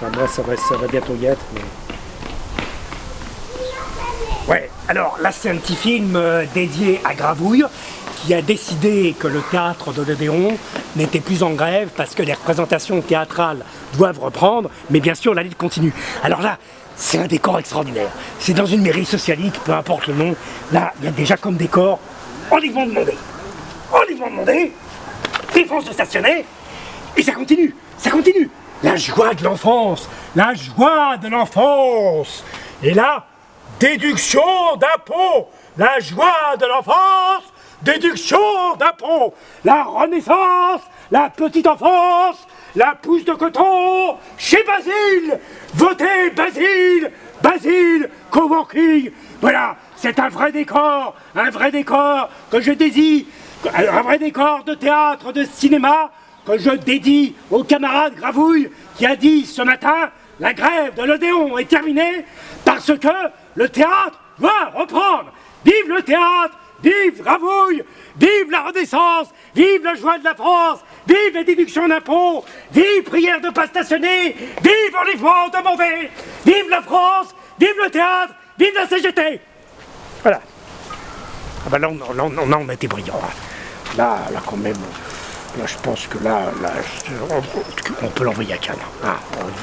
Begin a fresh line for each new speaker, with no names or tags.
Moi, ça va, ça va bientôt y être, mais... Ouais, alors là, c'est un petit film euh, dédié à Gravouille, qui a décidé que le théâtre de l'Odéon n'était plus en grève parce que les représentations théâtrales doivent reprendre, mais bien sûr, la lutte continue. Alors là, c'est un décor extraordinaire. C'est dans une mairie socialiste, peu importe le nom. Là, il y a déjà comme décor, enlèvement demandé. Enlèvement demandé, défense de stationner, et ça continue, ça continue. La joie de l'enfance, la joie de l'enfance. Et là, déduction d'impôts, la joie de l'enfance, déduction d'impôts, la renaissance, la petite enfance, la pousse de coton, chez Basile, votez Basile, Basile, coworking, voilà, c'est un vrai décor, un vrai décor que je désire, un vrai décor de théâtre, de cinéma, que je dédie au camarade Gravouille qui a dit ce matin la grève de l'Odéon est terminée parce que le théâtre va reprendre. Vive le théâtre, vive Gravouille, vive la Renaissance, vive la joie de la France, vive les déductions d'impôts, vive prière de pas stationner, vive enlèvement demandé, vive la France, vive le théâtre, vive la CGT. Voilà. Ah ben là, on, on, on a été brillant. hein. Là, là quand même, là je pense que là, là on, peut l'envoyer à Cannes. Ah,